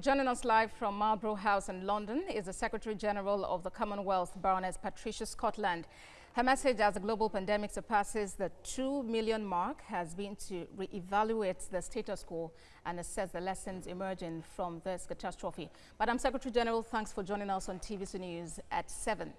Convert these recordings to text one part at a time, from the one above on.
Joining us live from Marlborough House in London is the Secretary General of the Commonwealth, Baroness Patricia Scotland. Her message as the global pandemic surpasses the 2 million mark has been to re-evaluate the status quo and assess the lessons emerging from this catastrophe. Madam Secretary General, thanks for joining us on TVC News at 7.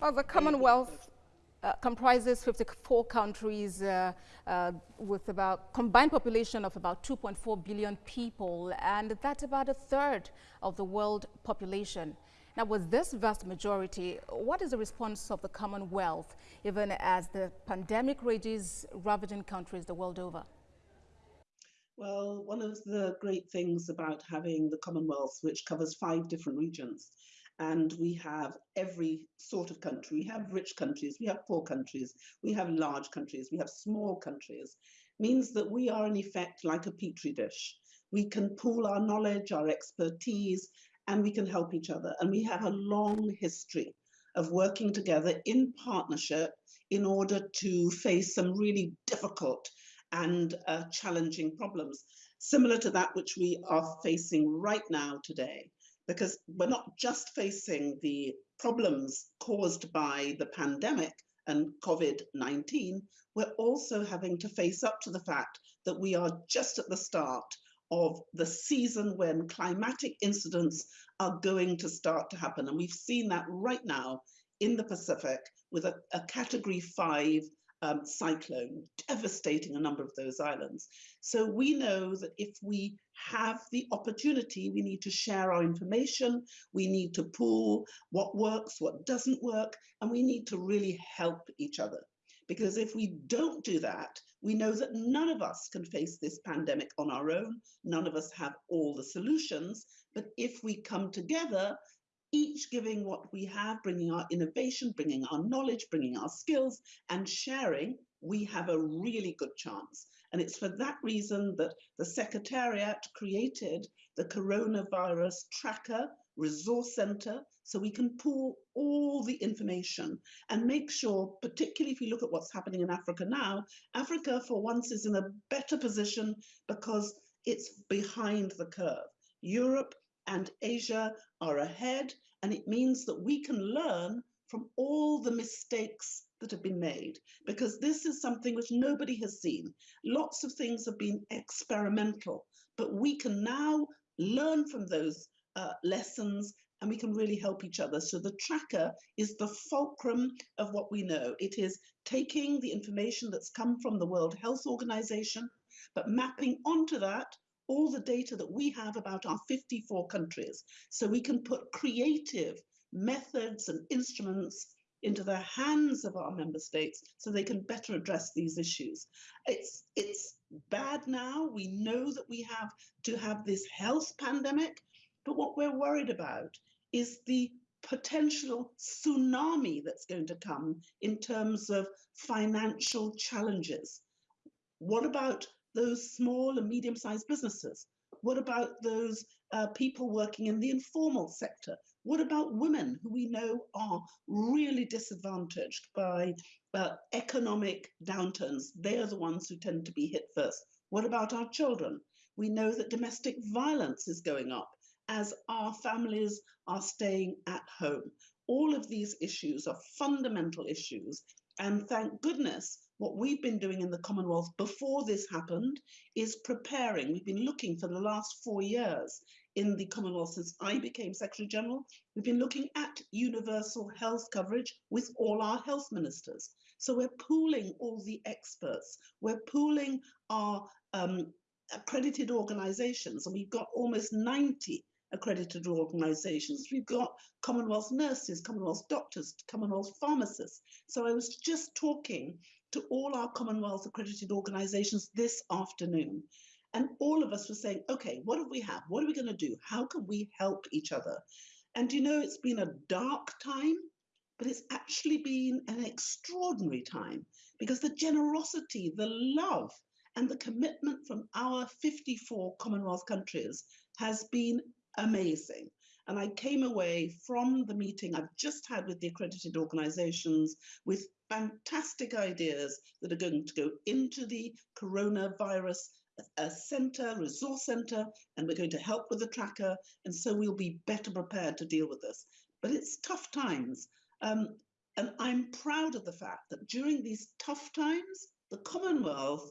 Well, the Commonwealth uh, comprises 54 countries uh, uh, with about combined population of about 2.4 billion people, and that's about a third of the world population. Now, with this vast majority, what is the response of the Commonwealth, even as the pandemic rages ravaging countries the world over? Well, one of the great things about having the Commonwealth, which covers five different regions, and we have every sort of country. We have rich countries, we have poor countries, we have large countries, we have small countries, means that we are in effect like a petri dish. We can pool our knowledge, our expertise, and we can help each other. And we have a long history of working together in partnership in order to face some really difficult and uh, challenging problems, similar to that which we are facing right now today because we're not just facing the problems caused by the pandemic and COVID 19, we're also having to face up to the fact that we are just at the start of the season when climatic incidents are going to start to happen. And we've seen that right now in the Pacific with a, a category five um, cyclone, devastating a number of those islands. So we know that if we have the opportunity, we need to share our information, we need to pool what works, what doesn't work, and we need to really help each other. Because if we don't do that, we know that none of us can face this pandemic on our own. None of us have all the solutions. But if we come together, each giving what we have, bringing our innovation, bringing our knowledge, bringing our skills, and sharing, we have a really good chance. And it's for that reason that the Secretariat created the Coronavirus Tracker Resource Center so we can pool all the information and make sure, particularly if you look at what's happening in Africa now, Africa for once is in a better position because it's behind the curve. Europe and Asia are ahead, and it means that we can learn from all the mistakes that have been made because this is something which nobody has seen. Lots of things have been experimental, but we can now learn from those uh, lessons and we can really help each other. So the tracker is the fulcrum of what we know. It is taking the information that's come from the World Health Organization, but mapping onto that all the data that we have about our 54 countries so we can put creative methods and instruments into the hands of our member states so they can better address these issues. It's, it's bad now. We know that we have to have this health pandemic, but what we're worried about is the potential tsunami that's going to come in terms of financial challenges. What about those small and medium sized businesses? What about those uh, people working in the informal sector? What about women who we know are really disadvantaged by uh, economic downturns? They are the ones who tend to be hit first. What about our children? We know that domestic violence is going up as our families are staying at home. All of these issues are fundamental issues. And thank goodness what we've been doing in the Commonwealth before this happened is preparing. We've been looking for the last four years in the Commonwealth since I became Secretary General. We've been looking at universal health coverage with all our health ministers. So we're pooling all the experts. We're pooling our um, accredited organizations, and we've got almost 90 accredited organizations. We've got Commonwealth nurses, Commonwealth doctors, Commonwealth pharmacists. So I was just talking to all our Commonwealth accredited organizations this afternoon. And all of us were saying, okay, what do we have? What are we going to do? How can we help each other? And you know, it's been a dark time, but it's actually been an extraordinary time because the generosity, the love, and the commitment from our 54 Commonwealth countries has been amazing. And I came away from the meeting I've just had with the accredited organizations with fantastic ideas that are going to go into the coronavirus a center, resource center, and we're going to help with the tracker. And so we'll be better prepared to deal with this. But it's tough times. Um, and I'm proud of the fact that during these tough times, the Commonwealth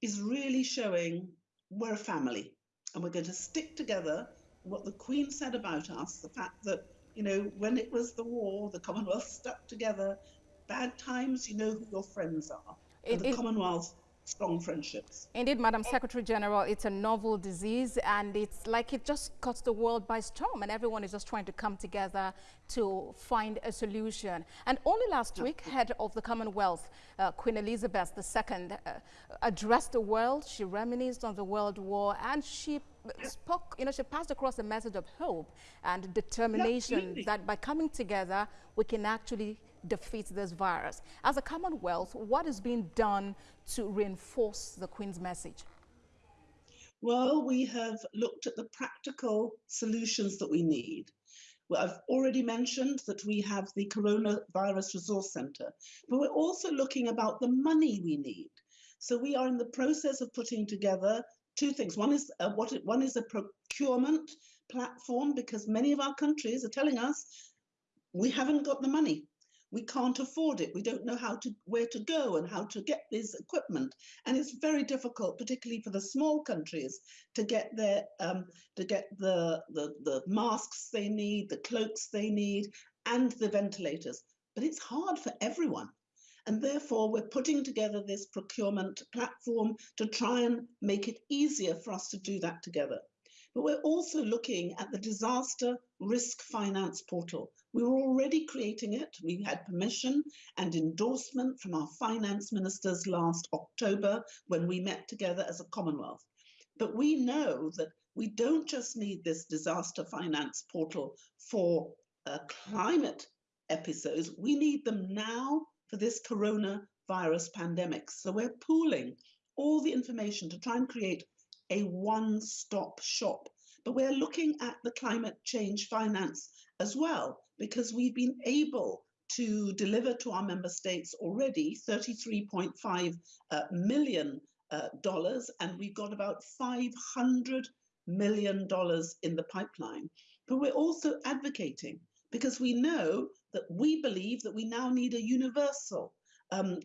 is really showing we're a family and we're going to stick together. What the Queen said about us, the fact that, you know, when it was the war, the Commonwealth stuck together. Bad times, you know who your friends are. It, the it, Commonwealth strong friendships. Indeed, Madam Secretary General, it's a novel disease and it's like it just cuts the world by storm and everyone is just trying to come together to find a solution. And only last week, head of the Commonwealth, uh, Queen Elizabeth II, uh, addressed the world. She reminisced on the World War and she spoke, you know, she passed across a message of hope and determination yeah, that by coming together, we can actually defeat this virus. As a Commonwealth, what is being done to reinforce the Queen's message? Well, we have looked at the practical solutions that we need. Well, I've already mentioned that we have the Coronavirus Resource Centre, but we're also looking about the money we need. So we are in the process of putting together two things. One is uh, what it, one is a procurement platform because many of our countries are telling us we haven't got the money we can't afford it. We don't know how to where to go and how to get this equipment, and it's very difficult, particularly for the small countries, to get their um, to get the, the the masks they need, the cloaks they need, and the ventilators. But it's hard for everyone. And therefore, we're putting together this procurement platform to try and make it easier for us to do that together. But we're also looking at the disaster risk finance portal. We were already creating it. We had permission and endorsement from our finance ministers last October when we met together as a Commonwealth. But we know that we don't just need this disaster finance portal for uh, climate episodes, we need them now for this coronavirus pandemic. So we're pooling all the information to try and create a one-stop shop. But we're looking at the climate change finance as well, because we've been able to deliver to our member states already 33.5 uh, million uh, dollars, and we've got about 500 million dollars in the pipeline. But we're also advocating because we know that we believe that we now need a universal um,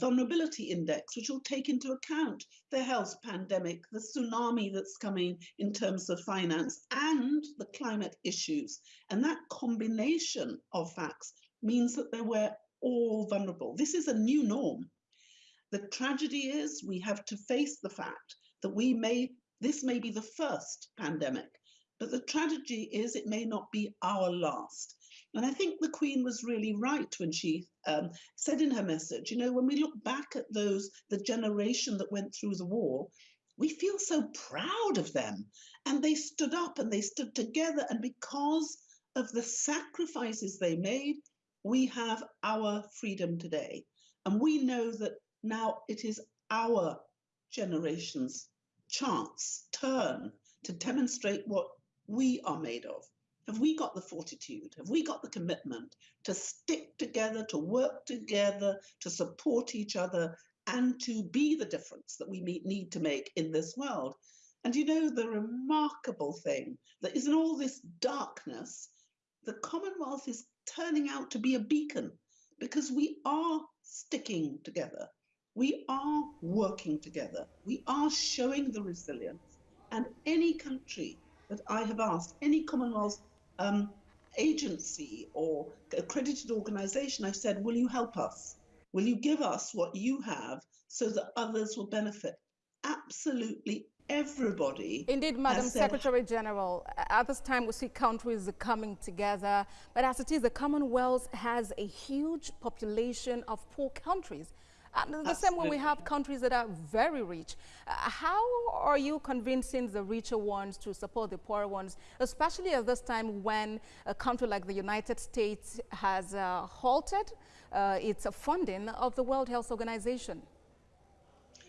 vulnerability index, which will take into account the health pandemic, the tsunami that's coming in terms of finance, and the climate issues. And that combination of facts means that they were all vulnerable. This is a new norm. The tragedy is we have to face the fact that we may, this may be the first pandemic, but the tragedy is it may not be our last. And I think the Queen was really right when she um, said in her message, you know, when we look back at those, the generation that went through the war, we feel so proud of them. And they stood up and they stood together. And because of the sacrifices they made, we have our freedom today. And we know that now it is our generation's chance, turn to demonstrate what we are made of. Have we got the fortitude? Have we got the commitment to stick together, to work together, to support each other, and to be the difference that we need to make in this world? And you know, the remarkable thing that is in all this darkness, the Commonwealth is turning out to be a beacon because we are sticking together. We are working together. We are showing the resilience. And any country that I have asked, any Commonwealth um, agency or accredited organization, I've said, will you help us? Will you give us what you have so that others will benefit? Absolutely everybody. Indeed, Madam Secretary General, at this time we see countries coming together, but as it is, the Commonwealth has a huge population of poor countries. And the Absolutely. same way we have countries that are very rich. Uh, how are you convincing the richer ones to support the poorer ones, especially at this time when a country like the United States has uh, halted uh, its funding of the World Health Organization?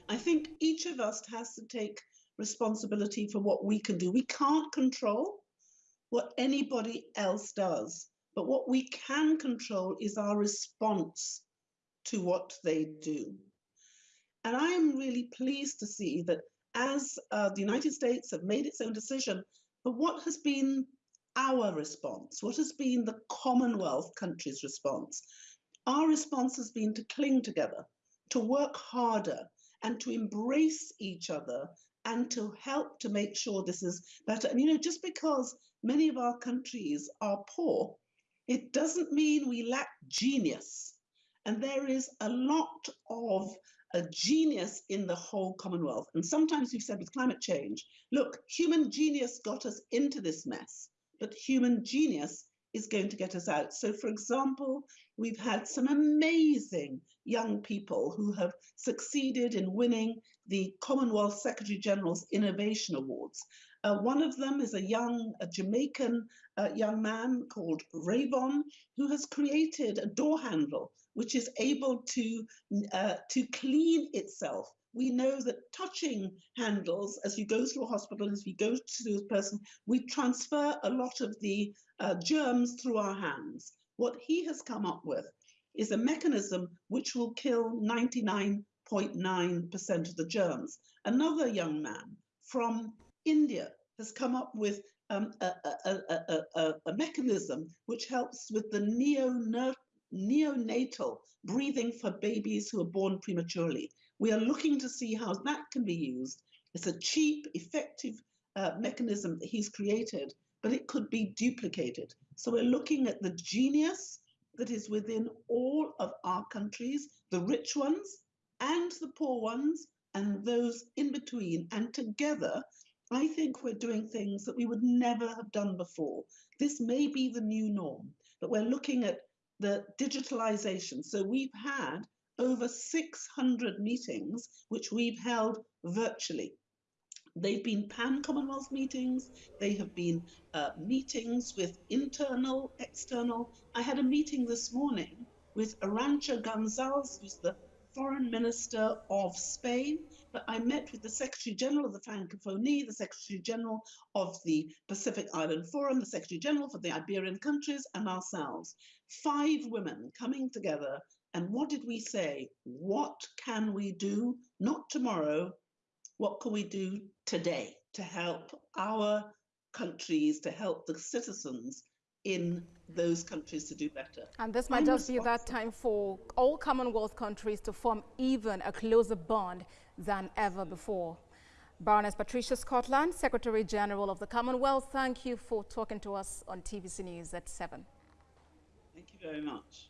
I think each of us has to take responsibility for what we can do. We can't control what anybody else does, but what we can control is our response to what they do. And I am really pleased to see that as uh, the United States have made its own decision, but what has been our response? What has been the Commonwealth countries' response? Our response has been to cling together, to work harder, and to embrace each other and to help to make sure this is better. And you know, just because many of our countries are poor, it doesn't mean we lack genius. And there is a lot of a genius in the whole Commonwealth. And sometimes we've said with climate change, look, human genius got us into this mess, but human genius is going to get us out. So, for example, we've had some amazing young people who have succeeded in winning the Commonwealth Secretary General's Innovation Awards. Uh, one of them is a young a Jamaican uh, young man called Rayvon who has created a door handle which is able to uh, to clean itself. We know that touching handles as you go through a hospital, as we go to a person, we transfer a lot of the uh, germs through our hands. What he has come up with is a mechanism which will kill 99.9% of the germs. Another young man from India has come up with um, a, a, a, a, mechanism which helps with the neonatal breathing for babies who are born prematurely. We are looking to see how that can be used. It's a cheap, effective uh, mechanism that he's created, but it could be duplicated. So we're looking at the genius that is within all of our countries, the rich ones and the poor ones, and those in between. And together, I think we're doing things that we would never have done before. This may be the new norm, but we're looking at the digitalization. So we've had over 600 meetings, which we've held virtually. They've been pan Commonwealth meetings. They have been uh, meetings with internal, external. I had a meeting this morning with Arancha Gonzalez, who's the foreign minister of Spain. But I met with the Secretary General of the Francophonie, the Secretary General of the Pacific Island Forum, the Secretary General for the Iberian countries, and ourselves. Five women coming together. And what did we say? What can we do? Not tomorrow, what can we do today to help our countries, to help the citizens in those countries to do better. And this might I'm just be that time for all Commonwealth countries to form even a closer bond than ever before. Baroness Patricia Scotland, Secretary General of the Commonwealth, thank you for talking to us on TVC News at 7. Thank you very much.